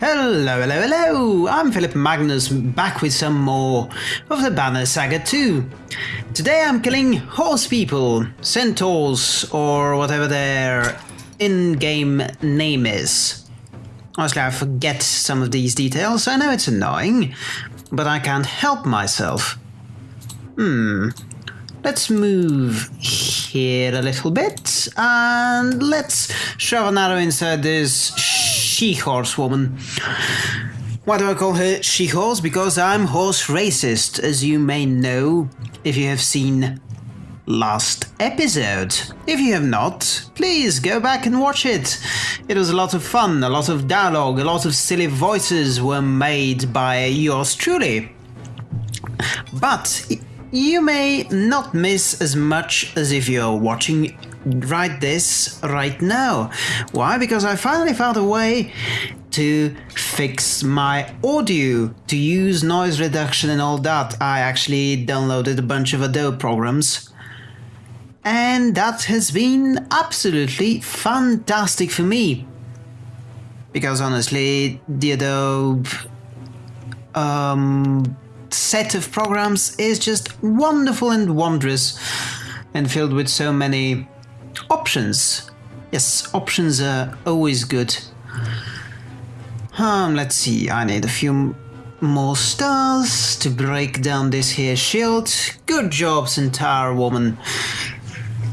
Hello, hello, hello! I'm Philip Magnus, back with some more of the Banner Saga 2. Today I'm killing horse people, centaurs, or whatever their in-game name is. Honestly, I forget some of these details. I know it's annoying, but I can't help myself. Hmm. Let's move here a little bit, and let's shove an arrow inside this she-horse woman. Why do I call her she-horse? Because I'm horse racist, as you may know if you have seen last episode. If you have not, please go back and watch it. It was a lot of fun, a lot of dialogue, a lot of silly voices were made by yours truly. But you may not miss as much as if you're watching right this right now. Why? Because I finally found a way to fix my audio, to use noise reduction and all that. I actually downloaded a bunch of Adobe programs. And that has been absolutely fantastic for me. Because honestly, the Adobe um, set of programs is just wonderful and wondrous and filled with so many options. Yes, options are always good. Um, let's see, I need a few more stars to break down this here shield. Good job, Centaur woman.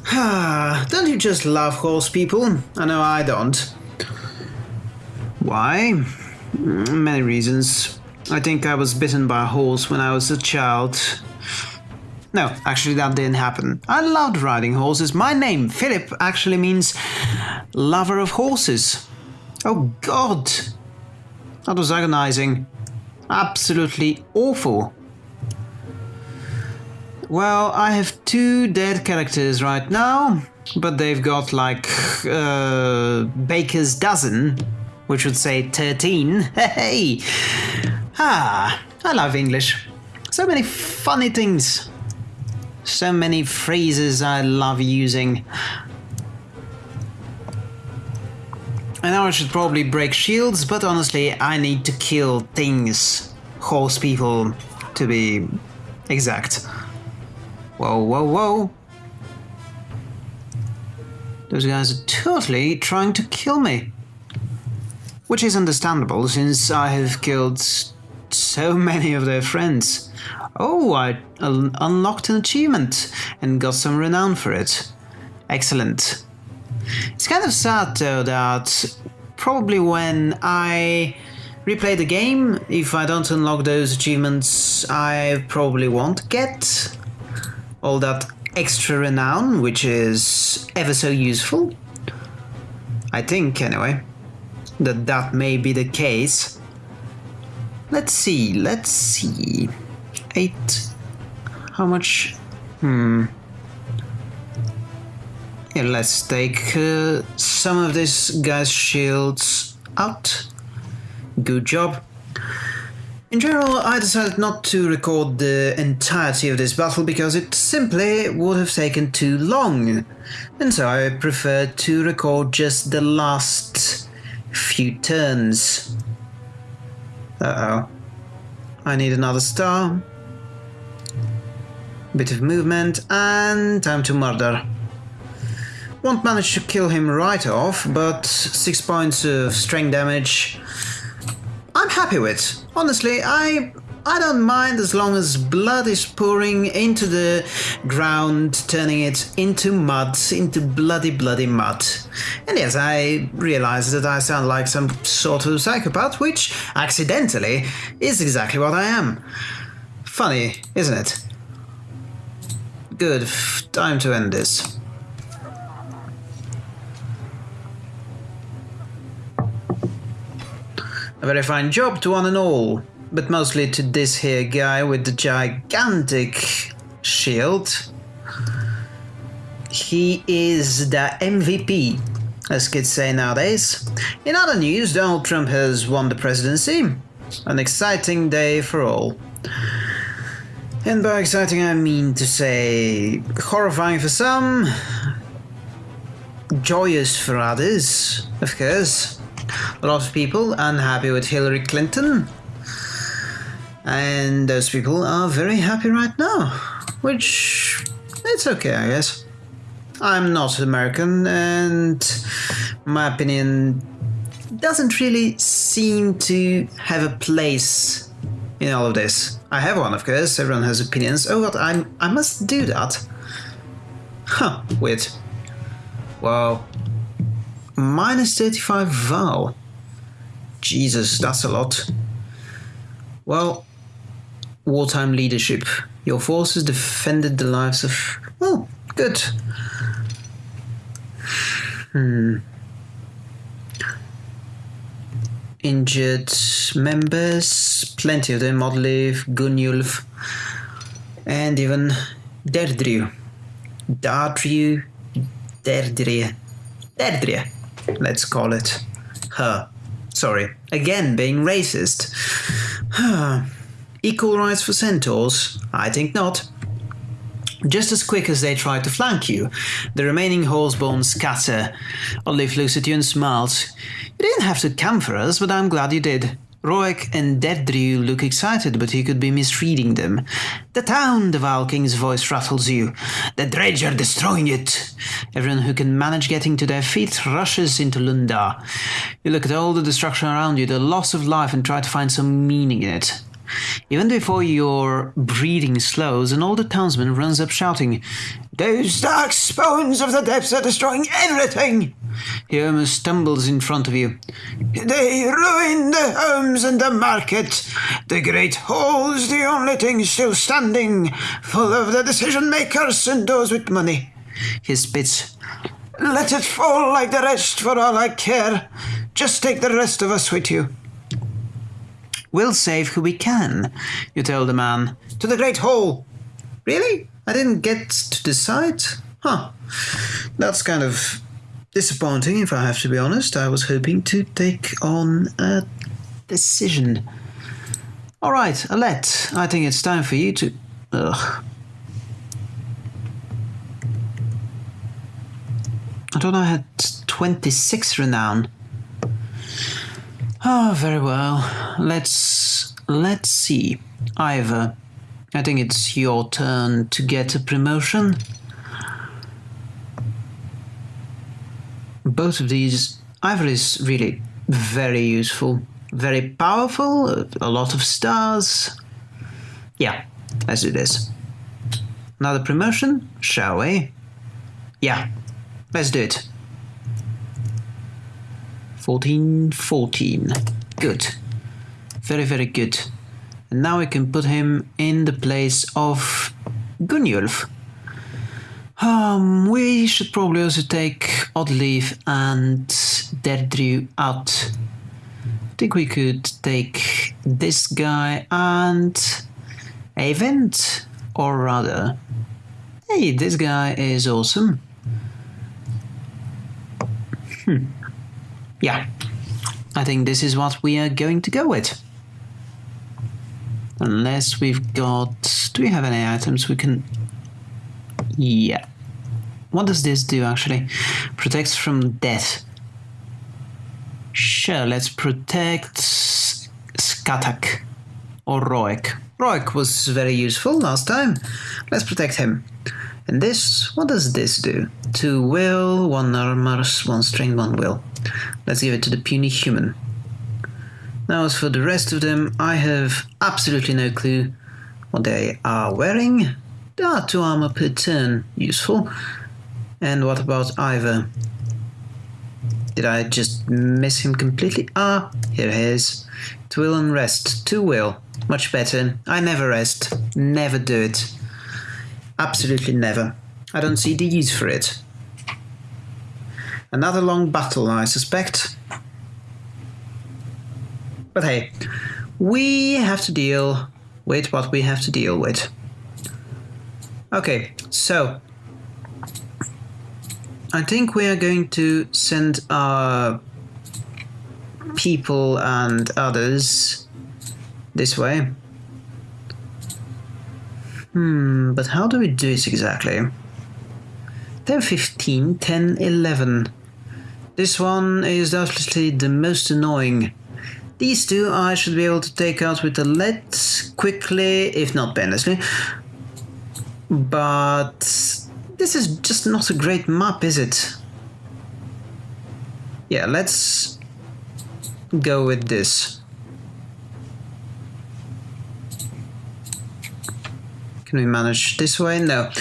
don't you just love horse people? I know I don't. Why? Many reasons. I think I was bitten by a horse when I was a child. No, actually, that didn't happen. I loved riding horses. My name, Philip, actually means lover of horses. Oh, God. That was agonizing. Absolutely awful. Well, I have two dead characters right now, but they've got like uh, Baker's dozen, which would say 13. Hey! Ah, I love English. So many funny things. So many phrases I love using. I know I should probably break shields, but honestly, I need to kill things. Horse people, to be exact. Whoa, whoa, whoa. Those guys are totally trying to kill me. Which is understandable, since I have killed so many of their friends. Oh, I un unlocked an achievement and got some renown for it. Excellent. It's kind of sad though that probably when I replay the game, if I don't unlock those achievements, I probably won't get all that extra renown, which is ever so useful. I think, anyway, that that may be the case. Let's see, let's see eight. How much? Hmm. Yeah, let's take uh, some of this guy's shields out. Good job. In general, I decided not to record the entirety of this battle because it simply would have taken too long, and so I preferred to record just the last few turns. Uh-oh. I need another star bit of movement, and time to murder. Won't manage to kill him right off, but 6 points of strength damage I'm happy with. Honestly, I I don't mind as long as blood is pouring into the ground, turning it into mud, into bloody, bloody mud. And yes, I realize that I sound like some sort of psychopath, which, accidentally, is exactly what I am. Funny, isn't it? Good. Time to end this. A very fine job to one and all, but mostly to this here guy with the gigantic shield. He is the MVP, as kids say nowadays. In other news, Donald Trump has won the presidency. An exciting day for all. And by exciting, I mean to say horrifying for some, joyous for others, of course. a lot of people unhappy with Hillary Clinton. And those people are very happy right now, which it's okay, I guess. I'm not an American, and my opinion doesn't really seem to have a place in all of this. I have one, of course. Everyone has opinions. Oh God, I'm I must do that. Huh, weird. Wow. Minus 35 Val. Jesus, that's a lot. Well, wartime leadership. Your forces defended the lives of. Well, good. Hmm. Injured members, plenty of them, Oddleif, Gunnulf, and even Derdriu. Dardriu, Derdria. Derdria, let's call it. Her. Sorry. Again, being racist. Equal rights for centaurs? I think not. Just as quick as they try to flank you, the remaining scatter. Oddleif looks at you and smiles. You didn't have to come for us, but I'm glad you did. Roek and Derdriu look excited, but he could be misreading them. The town, the Valking's voice rattles you. The dredge are destroying it. Everyone who can manage getting to their feet rushes into Lunda. You look at all the destruction around you, the loss of life, and try to find some meaning in it. Even before your breathing slows, an older townsman runs up shouting, Those dark spawns of the depths are destroying everything! He almost stumbles in front of you. They ruin the homes and the market. The great hall's the only thing still standing, full of the decision makers and those with money. He spits. Let it fall like the rest for all I care. Just take the rest of us with you. We'll save who we can, you tell the man. To the Great Hall. Really? I didn't get to decide? Huh. That's kind of disappointing, if I have to be honest. I was hoping to take on a decision. All right, Alette, I think it's time for you to. Ugh. I thought I had 26 renown. Oh, very well. Let's let's see. Iver, I think it's your turn to get a promotion. Both of these, Iver is really very useful, very powerful, a lot of stars. Yeah, let's do this. Another promotion, shall we? Yeah, let's do it. 14, 14. Good. Very, very good. And now we can put him in the place of Gunnulf. Um, we should probably also take Oddleif and Derdriu out. I think we could take this guy and Avent, or rather, hey, this guy is awesome. Hmm. Yeah, I think this is what we are going to go with. Unless we've got... Do we have any items we can... Yeah. What does this do actually? Protects from death. Sure, let's protect Skatak or Roek. Roek was very useful last time. Let's protect him. And this, what does this do? Two will, one armor, one strength, one will. Let's give it to the puny human. Now as for the rest of them, I have absolutely no clue what they are wearing. There are two armor per turn, useful. And what about Iver? Did I just miss him completely? Ah, here he is. To will and rest. To will. Much better. I never rest. Never do it. Absolutely never. I don't see the use for it. Another long battle, I suspect. But hey, we have to deal with what we have to deal with. Okay, so I think we are going to send our people and others this way. Hmm, but how do we do this exactly? They're 15, 10, 11. This one is definitely the most annoying. These two I should be able to take out with the lead quickly, if not painlessly. But this is just not a great map, is it? Yeah, let's go with this. We manage this way? No.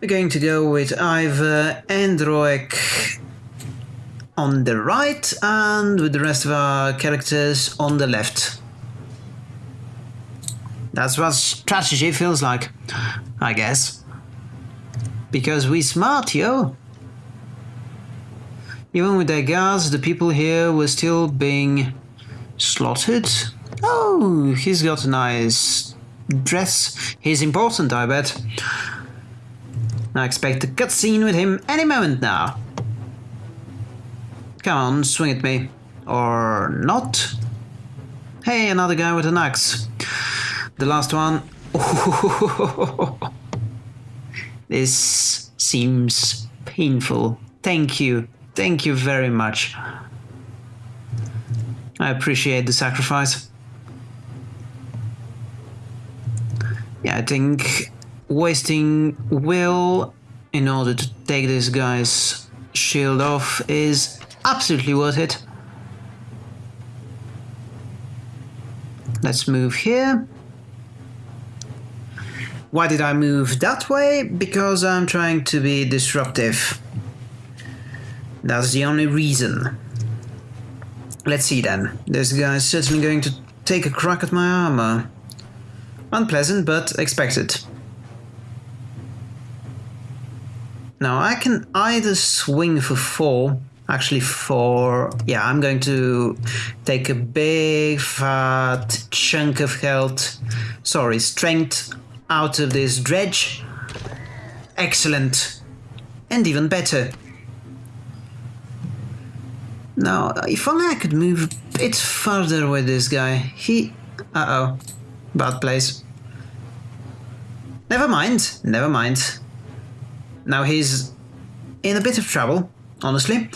We're going to go with either Androic on the right and with the rest of our characters on the left. That's what strategy feels like, I guess. Because we smart, yo. Even with their guards, the people here were still being slaughtered. Oh, he's got a nice dress. He's important, I bet. I expect a cutscene with him any moment now. Come on, swing at me. Or not? Hey, another guy with an axe. The last one. this seems painful. Thank you. Thank you very much. I appreciate the sacrifice. Yeah, I think wasting will in order to take this guy's shield off is absolutely worth it. Let's move here. Why did I move that way? Because I'm trying to be disruptive. That's the only reason. Let's see then. This guy is certainly going to take a crack at my armor. Unpleasant, but expected. Now I can either swing for four, actually four, yeah, I'm going to take a big fat chunk of health, sorry, strength out of this dredge. Excellent. And even better. Now, if only I could move a bit further with this guy. He... Uh-oh. Bad place. Never mind, never mind. Now he's in a bit of trouble, honestly.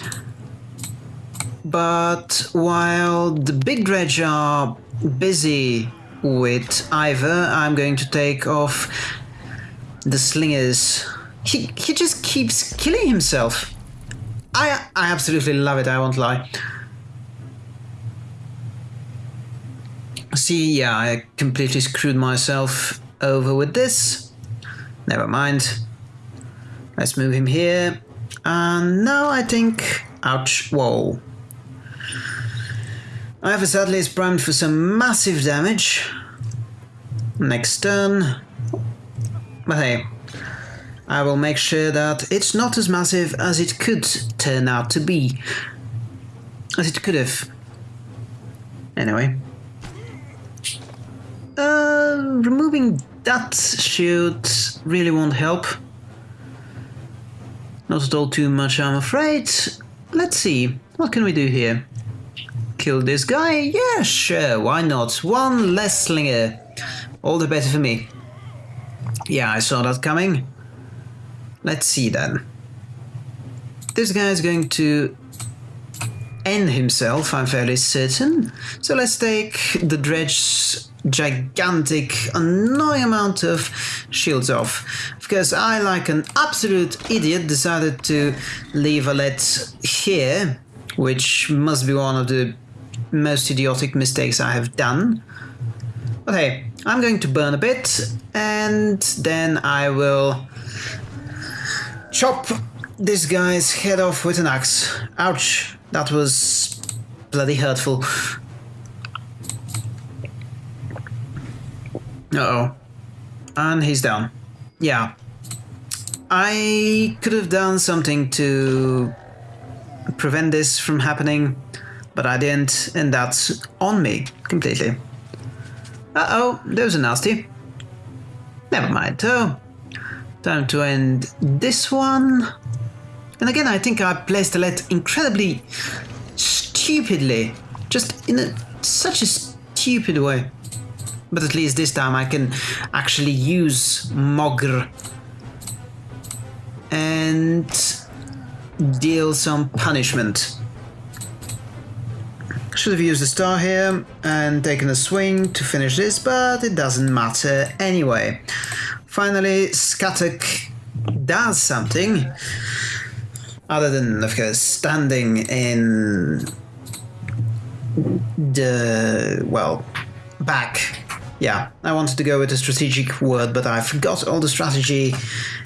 But while the big dredge are busy with Iver, I'm going to take off the slingers. He, he just keeps killing himself. I, I absolutely love it, I won't lie. See, yeah, I completely screwed myself over with this. Never mind. Let's move him here. And now I think... Ouch. Whoa. Iver sadly is primed for some massive damage. Next turn. But hey, I will make sure that it's not as massive as it could turn out to be. As it could have. Anyway. Removing that shield really won't help. Not at all too much, I'm afraid. Let's see, what can we do here? Kill this guy? Yeah, sure, why not? One less slinger. All the better for me. Yeah, I saw that coming. Let's see then. This guy is going to end himself, I'm fairly certain. So let's take the dredge gigantic, annoying amount of shields off. Because I, like an absolute idiot, decided to leave a let here, which must be one of the most idiotic mistakes I have done. But hey, I'm going to burn a bit, and then I will chop this guy's head off with an axe. Ouch, that was bloody hurtful. Uh-oh. And he's down. Yeah. I could have done something to prevent this from happening, but I didn't, and that's on me completely. Uh-oh, there's a nasty. Never mind, though. Time to end this one. And again, I think I placed the let incredibly stupidly. Just in a, such a stupid way. But at least this time I can actually use Mogr. And deal some punishment. Should have used the star here and taken a swing to finish this, but it doesn't matter anyway. Finally, Skatek does something other than, of course, standing in the, well, back. Yeah, I wanted to go with a strategic word, but I forgot all the strategy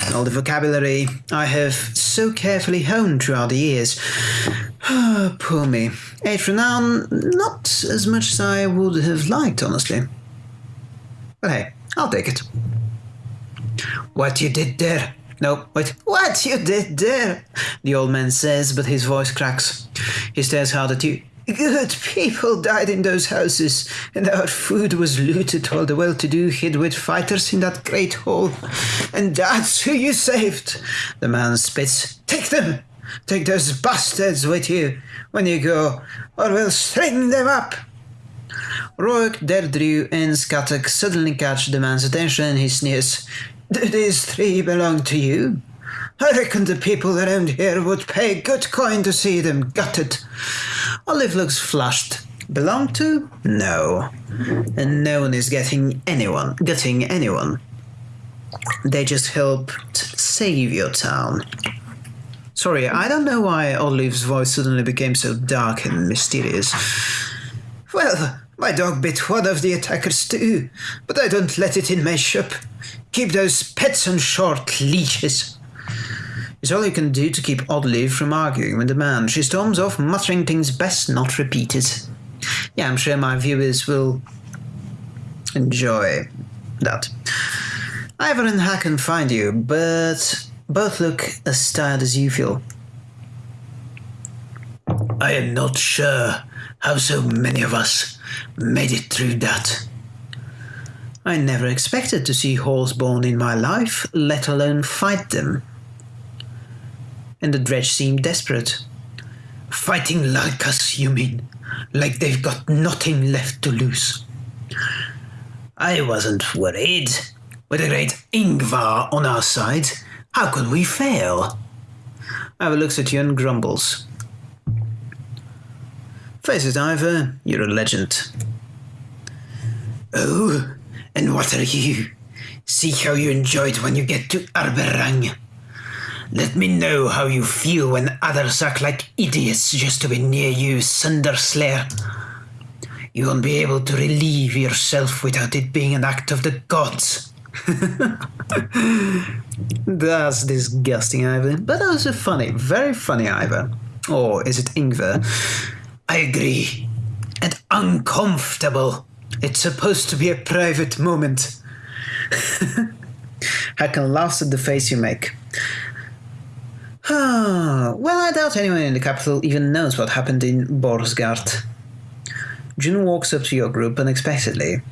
and all the vocabulary I have so carefully honed throughout the years. Poor me. Eight renown, not as much as I would have liked, honestly. But hey, I'll take it. What you did there? No, wait, what you did there? The old man says, but his voice cracks. He stares hard at you. Good people died in those houses, and our food was looted while the well to do hid with fighters in that great hall. And that's who you saved. The man spits. Take them! Take those bastards with you when you go, or we'll string them up. Rourke, Deirdre, and Skatek suddenly catch the man's attention. He sneers. Do these three belong to you? I reckon the people around here would pay good coin to see them gutted. Olive looks flushed. Belong to? No. And no one is getting anyone, gutting anyone. They just helped save your town. Sorry, I don't know why Olive's voice suddenly became so dark and mysterious. Well, my dog bit one of the attackers too, but I don't let it in my shop. Keep those pets on short leashes. It's all you can do to keep Olive from arguing with the man. She storms off, muttering things best not repeated. Yeah, I'm sure my viewers will enjoy that. Iver and Hakon find you, but both look as tired as you feel. I am not sure how so many of us made it through that. I never expected to see horseborn in my life, let alone fight them. And the dredge seemed desperate. Fighting like us, you mean? Like they've got nothing left to lose. I wasn't worried. With the great Ingvar on our side, how could we fail? Iver looks at you and grumbles. Face it, Iver, you're a legend. Oh, and what are you? See how you enjoy it when you get to Arberrang. Let me know how you feel when others act like idiots just to be near you, Sunderslayer. You won't be able to relieve yourself without it being an act of the gods. That's disgusting, Iver, but also funny. Very funny, Iver. Or is it Ingvar? I agree. And uncomfortable. It's supposed to be a private moment. Hakon laughs at the face you make. Ah, well, I doubt anyone in the capital even knows what happened in Boersgard. Juno walks up to your group unexpectedly.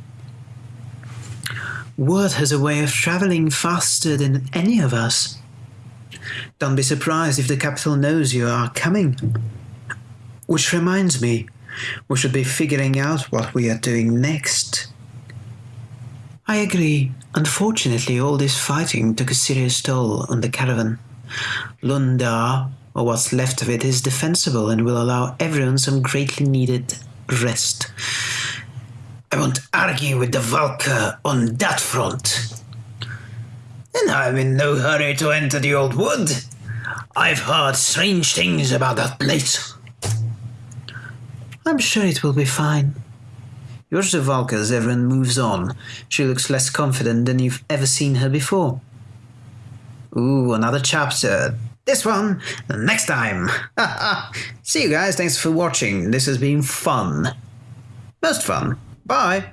Word has a way of traveling faster than any of us. Don't be surprised if the capital knows you are coming. Which reminds me, we should be figuring out what we are doing next. I agree. Unfortunately, all this fighting took a serious toll on the caravan. Lunda, or what's left of it, is defensible and will allow everyone some greatly needed rest. I won't argue with the Valka on that front. And I'm in no hurry to enter the old wood. I've heard strange things about that place. I'm sure it will be fine. Yours the as everyone moves on. She looks less confident than you've ever seen her before. Ooh, another chapter. This one, next time. See you guys, thanks for watching. This has been fun. Most fun. Bye.